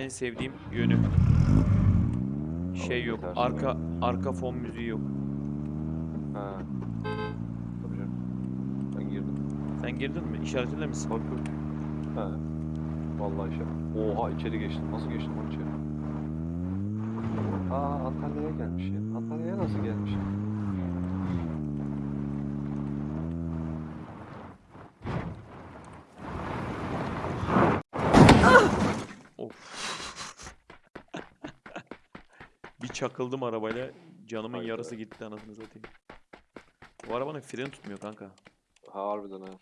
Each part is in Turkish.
en sevdiğim yönü. Şey yok. Arka arka fon müziği yok. Ha. Tabii canım. Ben girdim. Sen girdin mi? İşaretle misin? Bak bak. Ha. Vallahi şey. Oha içeri geçtim. Nasıl geçtim lan içeri? Aa Antalya'ya gelmiş ya. Antalya'ya nasıl gelmiş? Çakıldım arabayla. Canımın Hayda. yarısı gitti anasını satayım. Bu arabanın freni tutmuyor kanka. Ha harbiden ha.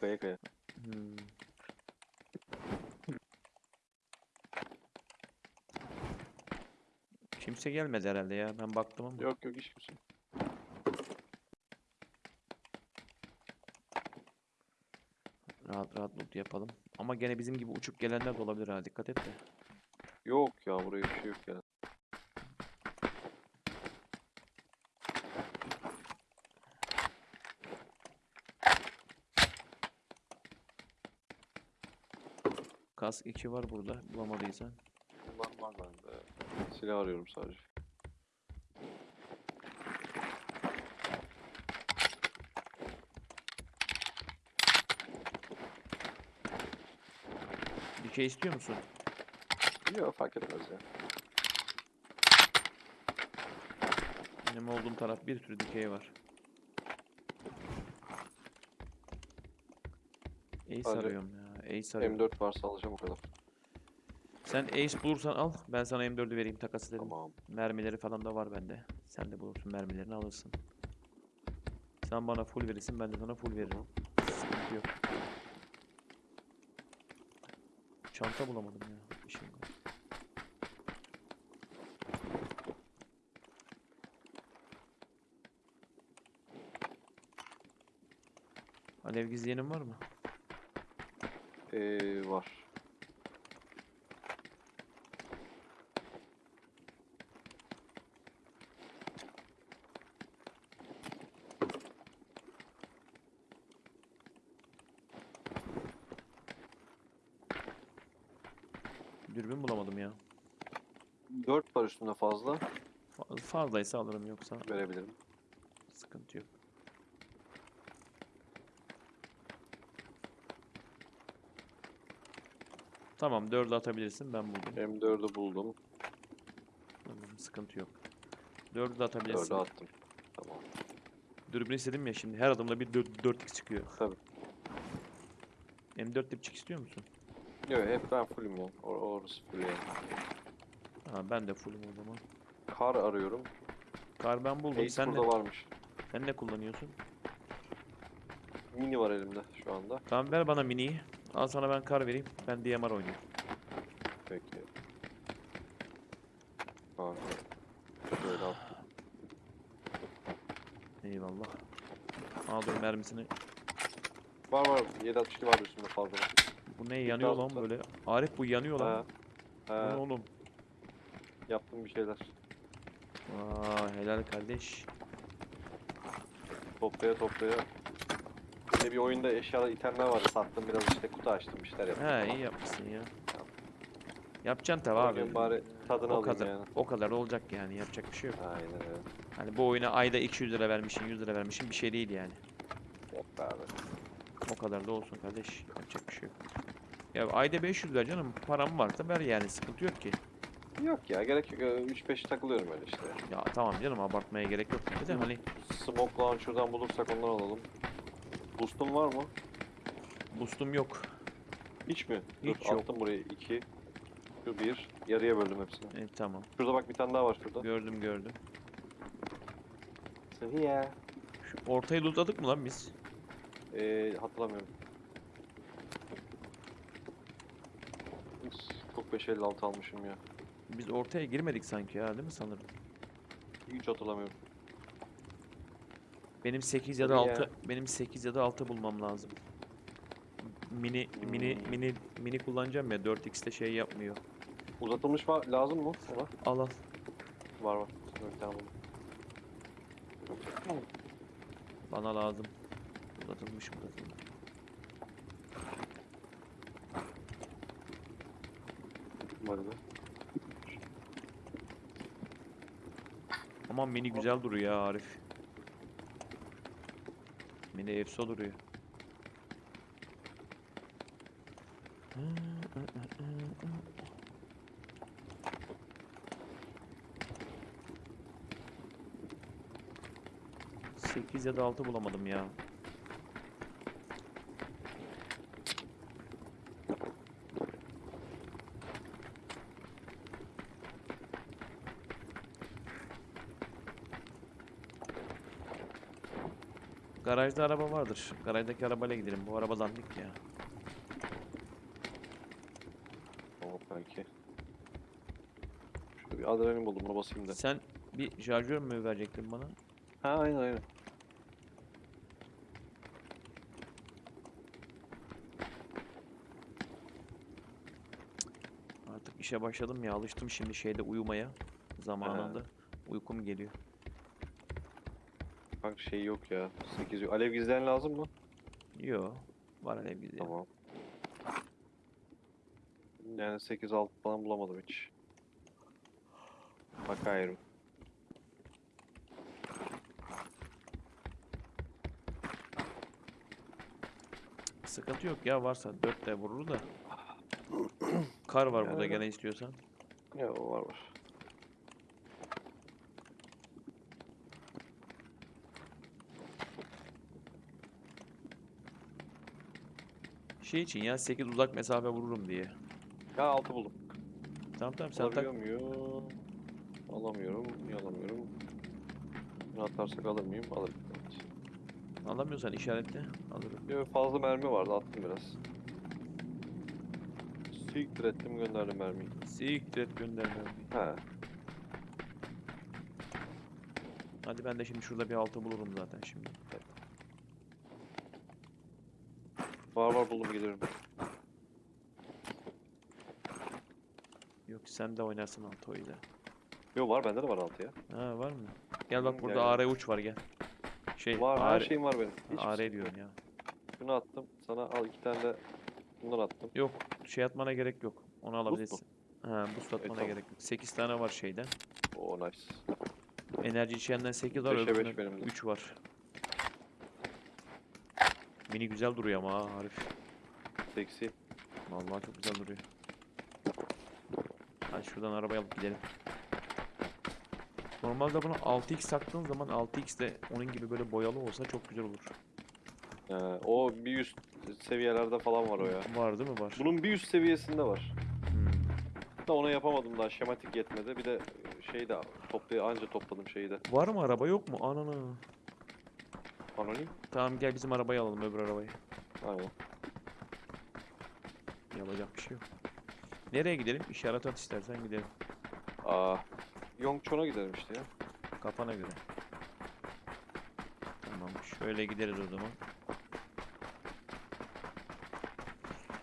Kaya kaya. Hmm. Kimse gelmedi herhalde ya. Ben baktım ama. Yok yok hiç kimse. Rahat rahat loot yapalım. Ama gene bizim gibi uçup gelenler de olabilir ha. Dikkat et de. Yok ya buraya bir şey yok yani. Kask 2 var burada. Bulamadıysan. Bunlar var bende. Silah arıyorum sadece. Bir şey istiyor musun? Yok fark etmez ya. Benim olduğum taraf bir sürü dikey var. Ace Sadece arıyorum ya. Ace arıyorum. M4 varsa alacağım o kadar. Sen Ace bulursan al. Ben sana M4'ü vereyim takas edelim. Tamam. Mermileri falan da var bende. Sen de bulursun mermilerini alırsın. Sen bana full verirsin ben de sana full veririm. Sıkıntı yok. Çanta bulamadım ya. İşim var. Alev gizleyenin var mı? Ee, var. Dürbün bulamadım ya. 4 var üstünde fazla. Fa- Fazlaysa alırım yoksa Verebilirim. sıkıntı yok. Tamam 4'ü atabilirsin ben buldum. M4'ü buldum. Tamam, sıkıntı yok. 4'ü de 4'ü atabilirsin. attım. Tamam. Dürbün istedim ya şimdi her adımda bir 4, 4x çıkıyor. Tabii. M4 dipçik istiyor musun? Yok hep ben fullüm ya. Or orası full yani. Ha ben de fullüm o zaman. Kar arıyorum. Kar ben buldum. Ace Sen ne, burada varmış. sen ne kullanıyorsun? Mini var elimde şu anda. Tamam ver bana miniyi. Al sana ben kar vereyim. Ben DMR oynayayım. Peki. Kanka. Şöyle attım. Eyvallah. Al dur mermisini. Var var. 762 var üstünde fazla. Bu ne yanıyor lan böyle? Arif bu yanıyor lan. Ha. Bu ne oğlum? Yaptım bir şeyler. Aa helal kardeş. Toplaya toplaya. Bir de bir oyunda eşyalar itemler vardı. Sattım biraz işte kutu açtım bir şeyler yaptım. He iyi yapmışsın ya. Yapacaksın tabi Bugün abi. bari tadını O alayım kadar. yani. O kadar olacak yani yapacak bir şey yok. Aynen öyle. Hani bu oyuna ayda 200 lira vermişsin 100 lira vermişsin bir şey değil yani. Yok be abi. O kadar da olsun kardeş. Yapacak bir şey yok. Ya ayda 500 lira canım param varsa ver yani sıkıntı yok ki. Yok ya gerek yok. 3-5 takılıyorum öyle işte. Ya tamam canım abartmaya gerek yok. Bir de hani Smoke launcher'dan bulursak ondan alalım. Boost'un var mı? boostum yok. Hiç mi? Hiç Dur, yok. Attım buraya 2. Şu 1. Yarıya böldüm hepsini. E, tamam. Şurada bak bir tane daha var şurada. Gördüm gördüm. Seviye. Şu ortayı lootladık mı lan biz? Ee, hatırlamıyorum. Çok 556 almışım ya. Biz ortaya girmedik sanki ya değil mi sanırım? Hiç hatırlamıyorum. Benim 8 ya da Tabii ya. 6 benim 8 ya da 6 bulmam lazım. Mini mini Hmm. mini mini kullanacağım ya 4x'te şey yapmıyor. Uzatılmış var lazım mı? Ona? Al al. Var var. Buldum. Bana lazım. Uzatılmış uzatılmış. Be. Aman mini güzel duruyor ya Arif. Mini efso duruyor. Sekiz ya da altı bulamadım ya. Garajda araba vardır. Garajdaki arabayla gidelim. Bu araba dandik ya. Tamam belki. Şurada bir adrenalin buldum buna basayım da. Sen bir şarjör mü verecektin bana? Ha aynen aynen. Artık işe başladım ya. Alıştım şimdi şeyde uyumaya. Zamanında. Uykum geliyor. Kanka şey yok ya. 8 yok. Alev gizleyen lazım mı? Yo. Var alev gidiyor. Tamam. Yani 8 6 falan bulamadım hiç. Bakayım. Sıkıntı yok ya varsa 4 de vurur da. Kar var burada gene istiyorsan. Ya o var var. Şey için ya 8 uzak mesafe vururum diye. Ya 6 buldum. Tamam tamam sen tak. Alabiliyor muyum? Alamıyorum. Niye alamıyorum? Bunu atarsak alır mıyım? Alırım. Evet. Alamıyorsan işaretle alırım. Yo, fazla mermi vardı attım biraz. Siktir ettim gönderdim mermiyi. Siktir et gönderme. He. Hadi ben de şimdi şurada bir altı bulurum zaten şimdi. Var var buldum gelirim. Yok sen de oynarsın altı oyla. Yo var bende de var 6 ya. Ha var mı? Gel bak Hı, burada gel, AR uç var gel. Şey Var AR, her şeyim var benim. Hiçbir AR sıkıntı diyorum ya. Şunu attım. Sana al iki tane de bundan attım. Yok şey atmana gerek yok. Onu alabilirsin. Ha boost atmana tamam. gerek yok. 8 tane var şeyden. Oo nice. Enerji içenden 8 var, Beşe beş öbüründen benim de. 3 var. Mini güzel duruyor ama ha Arif. Seksi. Vallahi çok güzel duruyor. Hadi şuradan arabayı alıp gidelim. Normalde buna 6x taktığın zaman 6x de onun gibi böyle boyalı olsa çok güzel olur. Ee, o bir üst seviyelerde falan var o ya. Var değil mi? Var. Bunun bir üst seviyesinde var. Hmm. Da onu yapamadım daha şematik yetmedi. Bir de şey de toplay anca topladım şeyi de. Var mı araba yok mu? Anana. Anonim. Tamam gel bizim arabayı alalım öbür arabayı. Aynen. Yapacak bir şey yok. Nereye gidelim? İşaret at istersen gidelim. Aa. Yongchon'a gidelim işte ya. Kafana göre. Tamam şöyle gideriz o zaman.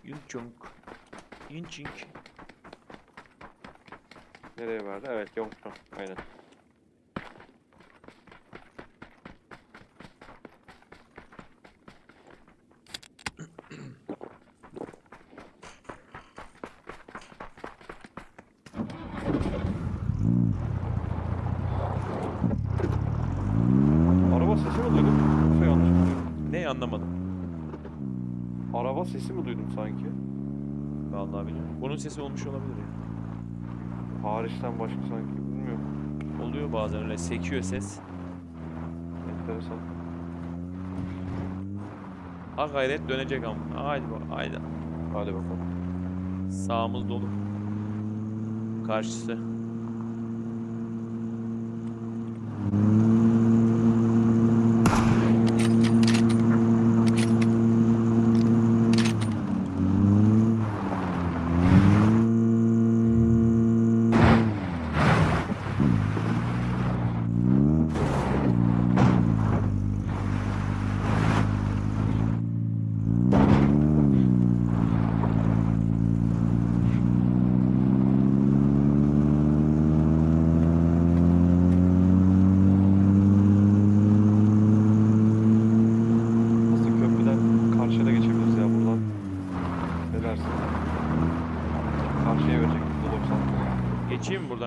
Yunçunk. Yunçink. Nereye verdi? Evet Yongchon. Aynen. Araba sesi mi duydum? Yoksa yanlış mı duydum? Ne anlamadım. Araba sesi mi duydum sanki? Vallahi bilmiyorum. Bunun sesi olmuş olabilir ya. Hariçten başka sanki bilmiyorum. Oluyor bazen öyle sekiyor ses. Enteresan. Ha gayret dönecek ama. Haydi bak haydi. Hadi bakalım. Sağımız dolu. Karşısı.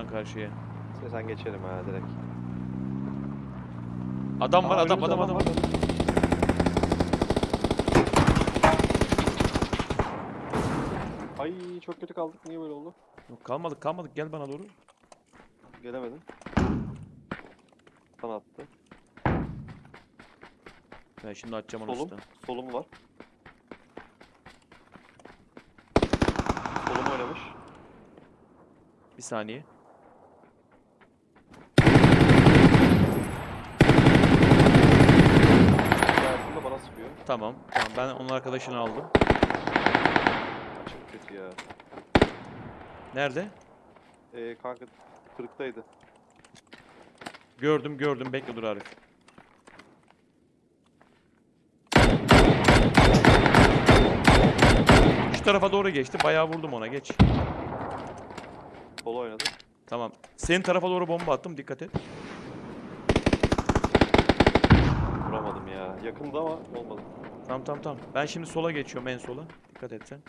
Karşıya. İstersen geçelim ha direkt. Adam var Aa, adam adam adam. var. Ay çok kötü kaldık. Niye böyle oldu? Yok, kalmadık kalmadık gel bana doğru. Gelemedim. Sana attı. Ben şimdi açacağım onu Solum. usta. Solum var. Solum oynamış. Bir saniye. Hikayesinde bana sıkıyor. Tamam. Tamam ben onun arkadaşını aldım. Çok kötü ya. Nerede? Ee, kanka kırıktaydı. Gördüm gördüm bekle dur Arif. Şu tarafa doğru geçti. Bayağı vurdum ona. Geç. Sol oynadı. Tamam. Senin tarafa doğru bomba attım. Dikkat et. Vuramadım ya. Yakında ama olmadı. Tamam tamam tamam. Ben şimdi sola geçiyorum en sola. Dikkat et sen.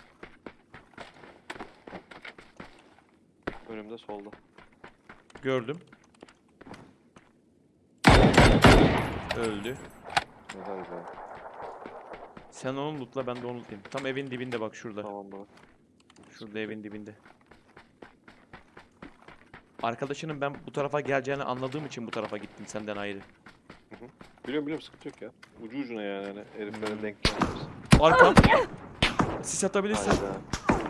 Önümde solda. Gördüm. Öldü. Güzel güzel. Sen onu lootla ben de onu lootlayayım. Tam evin dibinde bak şurada. Tamam baba. Şurada evin dibinde. Arkadaşının ben bu tarafa geleceğini anladığım için bu tarafa gittim senden ayrı. Biliyorum biliyorum sıkıntı yok ya. Ucu ucuna yani hani heriflerin Hmm. denk gelmesi. Arkam. Sis atabilirsin. Hayda.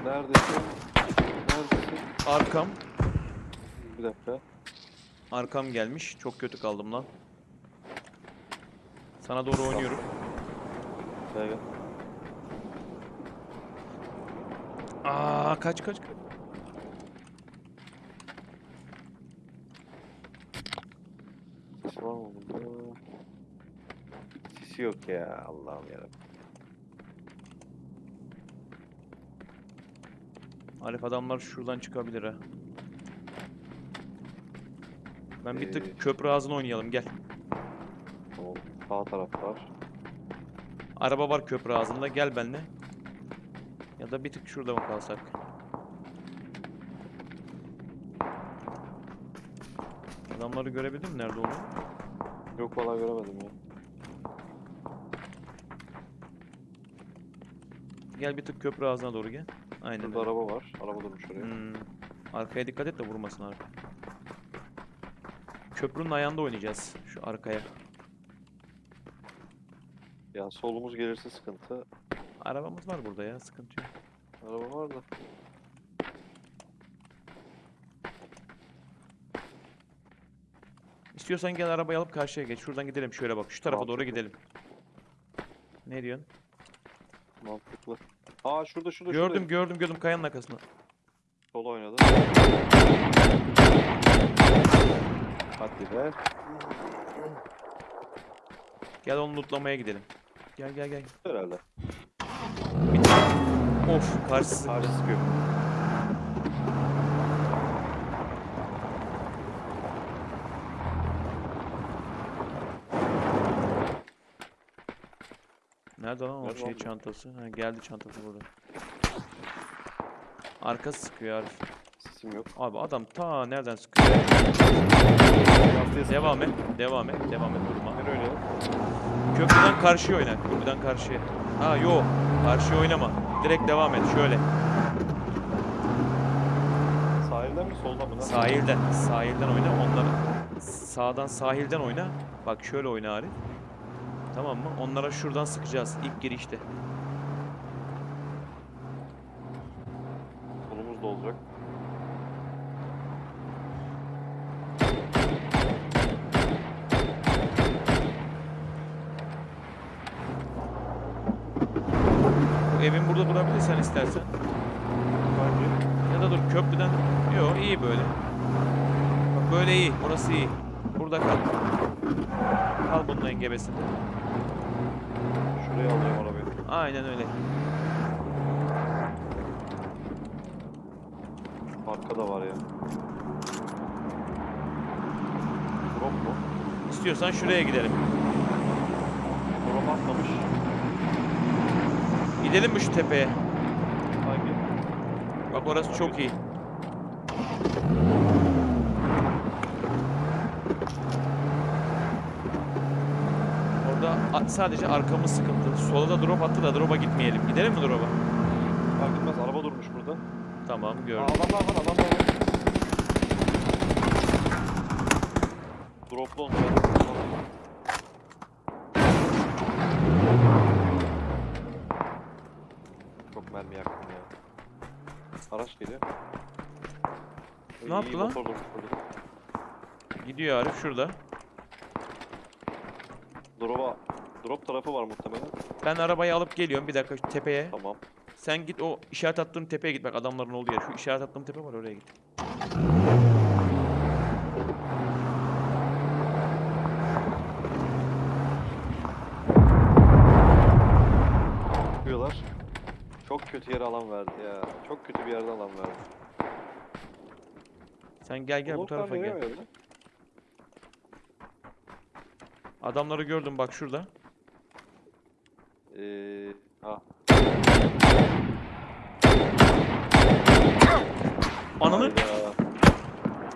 Neredesin? Neredesin? Arkam. Bir dakika. Arkam gelmiş. Çok kötü kaldım lan. Sana doğru oynuyorum. Gel gel. Aa kaç kaç kaç. Var mı bunda? Sisi yok ya Allah'ım yarabbim. Arif adamlar şuradan çıkabilir ha. Ben bir Ee, tık köprü ağzına oynayalım gel. Tamam. Sağ taraf var. Araba var köprü ağzında gel benimle. Ya da bir tık şurada mı kalsak? Adamları görebildin mi nerede olduğunu? Yok valla göremedim ya. Gel bir tık köprü ağzına doğru gel. Aynen. Burada öyle. araba var. Araba durmuş oraya. Hmm. Arkaya dikkat et de vurmasın arka. Köprünün ayağında oynayacağız şu arkaya. Ya solumuz gelirse sıkıntı. Arabamız var burada ya sıkıntı yok. Araba var da. İstiyorsan gel arabayı alıp karşıya geç. Şuradan gidelim şöyle bak. Şu tarafa doğru Mantıklı. gidelim. Ne diyorsun? Mantıklı. Aa şurada şurada Gördüm şurada. gördüm gördüm kayanın arkasında. Sol oynadı. Hadi be. Gel onu lootlamaya gidelim. Gel gel gel. Herhalde. Of karşısı. Karşı sıkıyor. Nerede lan o Nerede şey lan çantası? Ha, geldi çantası burada. Arkası sıkıyor Arif. Sesim yok. Abi adam ta nereden sıkıyor? Devam et. Devam et. Devam et durma. Nereye oynayalım? Köprüden karşıya oyna. Köprüden karşıya. Ha yo. Karşıya oynama. Direkt devam et. Şöyle. Sahilden mi soldan mı? Nasıl? Sahilden. Sahilden oyna. Onları sağdan sahilden oyna. Bak şöyle oyna Arif. Tamam mı? Onlara şuradan sıkacağız. ilk girişte. Solumuz da olacak. Bu evin burada durabilirsen istersen. Hangi? Ya da dur köprüden. Yo iyi böyle. Bak böyle iyi. Burası iyi. Burada kal. Kal bunun engebesinde. Şuraya alacağım arabayı. Aynen öyle. Arkada var ya. Drop mu? İstiyorsan şuraya gidelim. Drop atmamış. Gidelim mi şu tepeye? Hangi? Bak orası çok iyi. Sadece arkamız sıkıntı. Sola da drop attı da drop'a gitmeyelim. Gidelim mi drop'a? Fark etmez araba durmuş burada. Tamam Aa, gördüm. adamlar var adamlar var. Droplu onlar. Çok mermi yaktım ya. Araç geliyor. Ne yaptı lan? Gidiyor Arif şurada. Drop'a Drop tarafı var muhtemelen. Ben arabayı alıp geliyorum bir dakika şu tepeye. Tamam. Sen git o işaret attığım tepeye git bak adamların olduğu yer. Şu işaret attığım tepe var oraya git. Çıkıyorlar. Çok kötü yere alan verdi ya. Çok kötü bir yerde alan verdi. Sen gel gel bu Bloklar tarafa gel. verdi? Adamları gördüm bak şurada. Ee, ha. Ananı Hayda.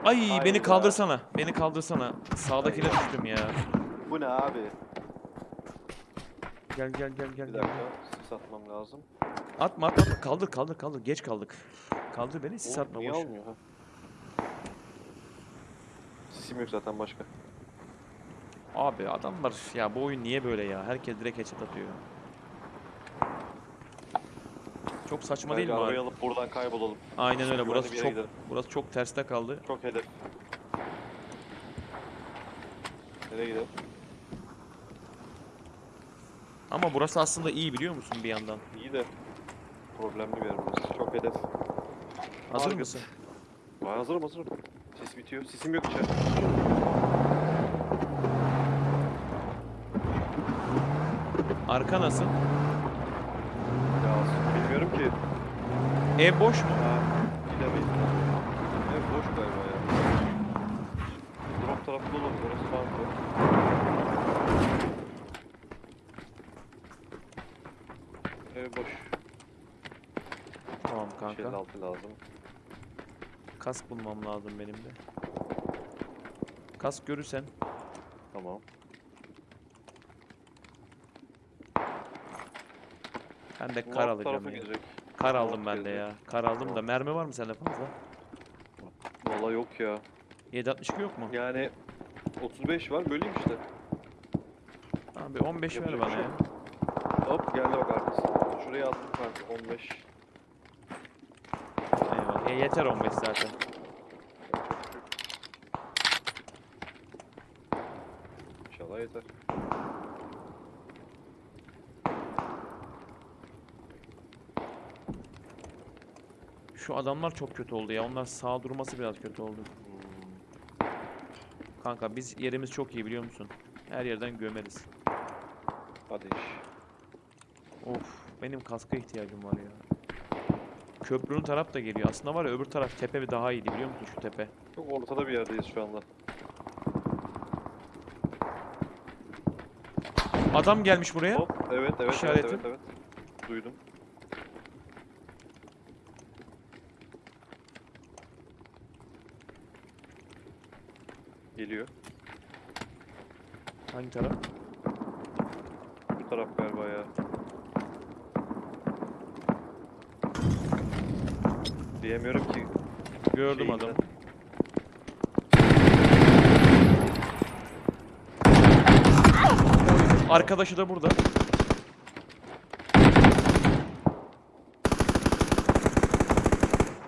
ay beni Hayda. kaldırsana. Beni kaldırsana. Sağdakine Hayda. düştüm ya. Bu ne abi? Gel gel gel gel. Bir gel. dakika. Sis atmam lazım. Atma atma atma. kaldır kaldır kaldır geç kaldık. Kaldır beni sis Oğlum, atma niye boş. almıyor ha? Sisim yok zaten başka. Abi adamlar ya bu oyun niye böyle ya? Herkes direkt headshot atıyor. Çok saçma değil Bence mi arabayı abi? alıp buradan kaybolalım. Aynen öyle. Burası çok gidelim. burası çok terste kaldı. Çok hedef. Nereye gidelim? Ama burası aslında iyi biliyor musun bir yandan? İyi de problemli bir yer burası. Çok hedef. Hazır Harika. mısın? Ben hazırım hazırım. Sis bitiyor. Sisim yok içeride. Arka nasıl? Ya bilmiyorum ki. Ev boş mu? Ha, gidemeyiz. Ev boş galiba ya. Drop tarafı dolu. Orası farklı. Ev boş. Tamam Kanka. kanka. altı lazım. Kask bulmam lazım benim de. Kask görürsen Tamam. Ben de kar alt alacağım ya. gidecek. Kar aldım ben de ya. Kar aldım da mermi var mı sende fazla? Valla yok ya. 762 yok mu? Yani 35 var böleyim işte. Abi 15 ver Yapacak bana bir şey ya. Hop geldi bak arkası. Şuraya attım kanka 15. Eyvallah. E, yeter 15 zaten. İnşallah yeter. Şu adamlar çok kötü oldu ya. Onlar sağ durması biraz kötü oldu. Kanka biz yerimiz çok iyi biliyor musun? Her yerden gömeriz. Hadi iş. Of benim kaska ihtiyacım var ya. Köprünün taraf da geliyor. Aslında var ya öbür taraf tepe bir daha iyiydi biliyor musun şu tepe? Çok ortada bir yerdeyiz şu anda. Adam gelmiş buraya. Hop evet evet İşareti. evet evet evet. Duydum. Geliyor. Hangi taraf? Bu taraf galiba ya. Diyemiyorum ki. Gördüm şeyinden. adamı. Arkadaşı da burada.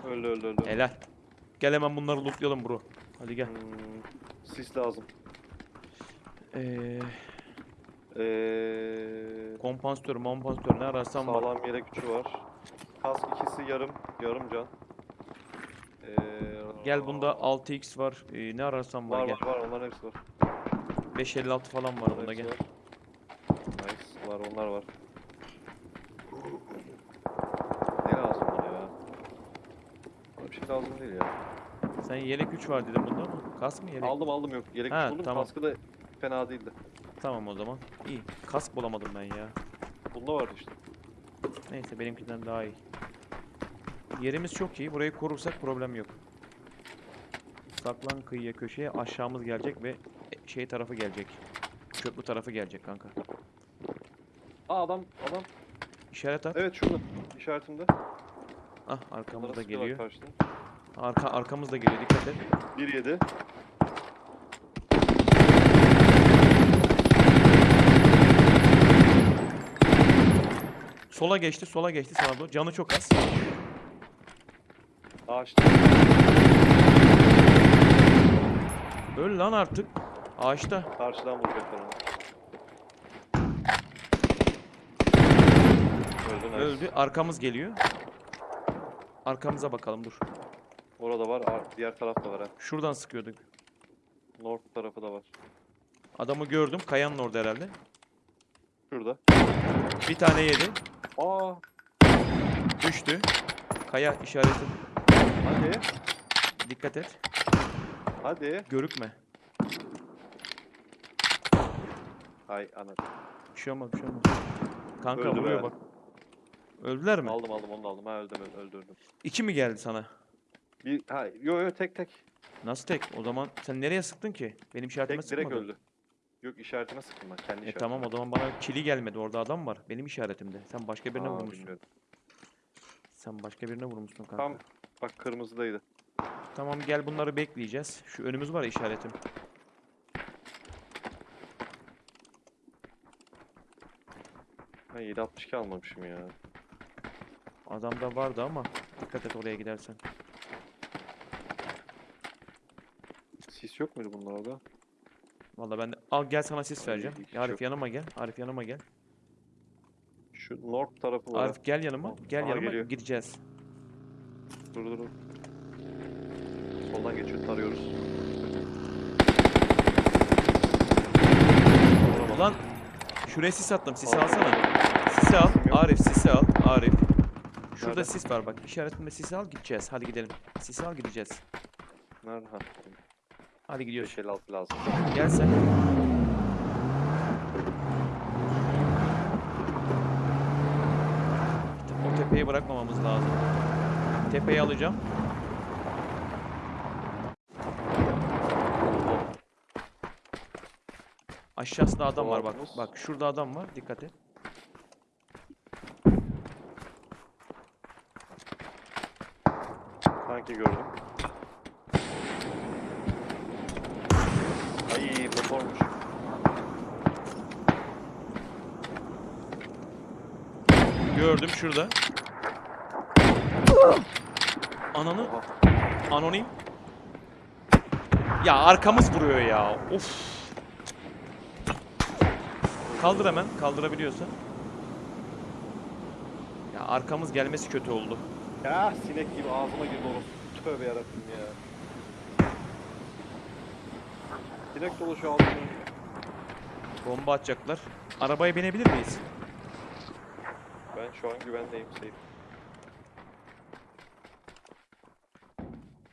Öldü öldü öldü. Helal. Gel hemen bunları lootlayalım bro. Hadi gel. Hmm, sis lazım. Ee, Eee kompansatör, mompansatör ne ararsan var. sağlam yelek gücü var. Kask ikisi yarım, yarım can. Eee Gel bunda 6x var. Ee, ne ararsan var, var gel. var var onların hepsi var. 556 falan var Onların bunda hepsi gel. var. Nice var onlar var. Ne lazım bana ya? Bana bir şey lazım değil ya. Sen yelek 3 var dedin bunda mı? Kask mı yelek? Aldım aldım yok. Yelek Ha, buldum. tamam. Kaskı da fena değildi. Tamam o zaman. İyi. Kask bulamadım ben ya. Bunda vardı işte. Neyse benimkinden daha iyi. Yerimiz çok iyi. Burayı korursak problem yok. Saklan kıyıya köşeye aşağımız gelecek ve şey tarafı gelecek. Köprü tarafı gelecek kanka. Aa adam adam. İşaret at. Evet şurada. İşaretimde. Ah arkamızda geliyor. Arka arkamızda geliyor. Dikkat et. 1-7. Sola geçti. Sola geçti sana doğru. Canı çok az. Ağaçta. Öl lan artık. Ağaçta. Karşıdan vuracaklar onu. Öldü nice. Öldü. Arkamız geliyor. Arkamıza bakalım dur. Orada var. ar- Diğer tarafta var ha. Şuradan sıkıyorduk. North tarafı da var. Adamı gördüm. Kayanın orada herhalde. Şurada. Bir tane yedi. Aa. Düştü. Kaya işareti. Hadi. Dikkat et. Hadi. Görükme. Hay ana. Bir şey olmaz, bir şey olmaz. Kanka Öldü vuruyor be. bak. Öldüler mi? Aldım aldım onu da aldım. Ha öldüm öldürdüm. İki mi geldi sana? Bir ha yo yo tek tek. Nasıl tek? O zaman sen nereye sıktın ki? Benim işaretime Tek direkt sıkmadın. öldü. Yok işaretine sıktım ben kendi E işaretime. tamam o zaman bana kili gelmedi. Orada adam var. Benim işaretimde. Sen başka birine Aa, vurmuşsun. bilmiyorum. Sen başka birine vurmuşsun kanka. Tam bak kırmızıdaydı. Tamam gel bunları bekleyeceğiz. Şu önümüz var ya işaretim. Ben 762 almamışım ya. Adamda vardı ama dikkat et oraya gidersen. Sis yok muydu bunlarda? Vallahi ben. Al gel sana sis vereceğim. hiç Arif yanıma gel. Arif yanıma gel. Şu north tarafı var. Arif gel yanıma. Gel Aha, yanıma geliyor. gideceğiz. Dur dur dur. Soldan geçiyor tarıyoruz. Ulan şuraya sis attım. Sisi alsana. Sisi al. Arif sisi al. Arif. Şurada Nerede? sis var bak. İşaretimde sisi al gideceğiz. Hadi gidelim. Sisi al gideceğiz. Nerede? Ha. Hadi gidiyoruz. 556 lazım. Gel sen. O tepeyi bırakmamamız lazım. Tepeyi alacağım. Aşağısında adam var bak. Bak şurada adam var. Dikkat et. Sanki gördüm. Ay motormuş. Gördüm şurada. Ananı anonim. Ya arkamız vuruyor ya. Of. Kaldır hemen. Kaldırabiliyorsan. Ya arkamız gelmesi kötü oldu. Ya sinek gibi ağzıma girdi orası. Tövbe yarabbim ya. Sinek dolaşıyor ağzıma. Bomba atacaklar. Arabaya binebilir miyiz? Ben şu an güvendeyim safe.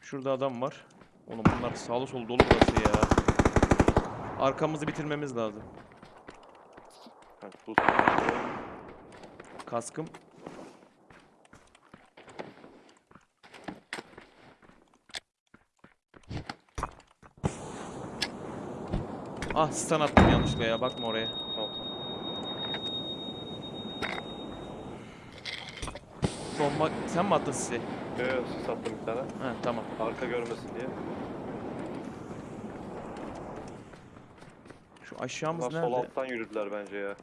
Şurada adam var. Oğlum bunlar sağlı solu dolu burası ya. Arkamızı bitirmemiz lazım. Kaskım. Ah stun attım yanlışlıkla ya bakma oraya. Tamam tamam. Bomba sen mi attın sizi? Yo yo sis attım bir tane. Ha tamam. Arka görmesin diye. Şu aşağımız Bunlar sol nerede? alttan yürüdüler bence ya.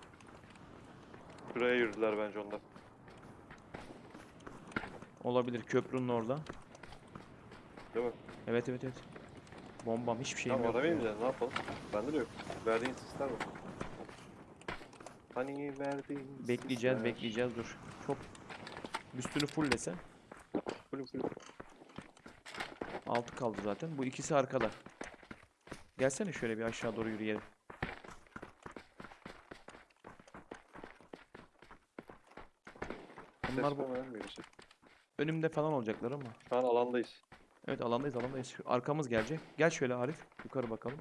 Şuraya yürüdüler bence onlar. Olabilir köprünün orada. Değil mi? Evet evet evet. Bombam hiçbir şeyim Tamam yok. aramayayım ya. da ne yapalım? Bende de yok. Verdiğin sisler var. Hani verdiğin Bekleyeceğiz sisler. bekleyeceğiz dur. Çok üstünü fulllesen. Full full. Altı kaldı zaten. Bu ikisi arkada. Gelsene şöyle bir aşağı doğru yürüyelim. Bunlar bu şey. önümde falan olacaklar ama. Şu an alandayız. Evet alandayız alandayız. Arkamız gelecek. Gel şöyle Arif. Yukarı bakalım.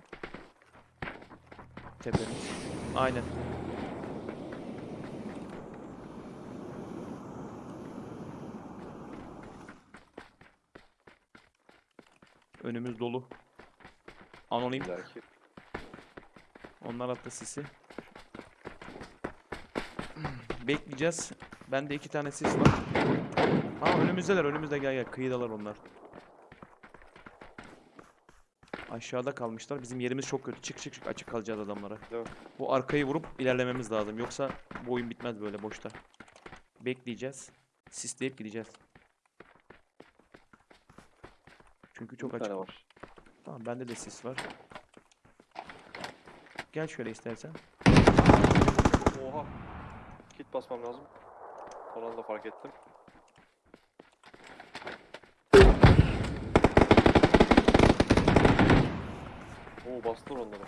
Tepemiz. Aynen. Önümüz dolu. Anonim. İllaki. Onlar attı sisi. Bekleyeceğiz. Bende iki tane sis var. Ha önümüzdeler önümüzde gel gel kıyıdalar onlar. Aşağıda kalmışlar. Bizim yerimiz çok kötü. Çık çık çık açık kalacağız adamlara. Bu arkayı vurup ilerlememiz lazım. Yoksa bu oyun bitmez böyle boşta. Bekleyeceğiz. Sisleyip gideceğiz. Çünkü çok açık. var. Tamam bende de sis var. Gel şöyle istersen. Oha. Kit basmam lazım. Son anda fark ettim. Oo bastılar onları.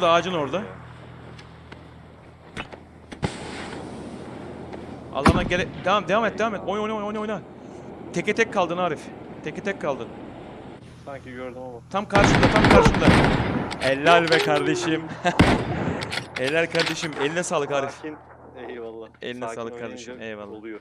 Şurada ağacın orada. Alana gele... Devam, devam et, devam et. Oyna, oyna, oyna, oyna. Teke tek kaldın Arif. Teke tek kaldın. Sanki gördüm ama. Tam karşında, tam karşında. Helal be kardeşim. Helal kardeşim. Eline sağlık Arif. Sakin. Eyvallah. Eline Sakin sağlık kardeşim, eyvallah. Oluyor.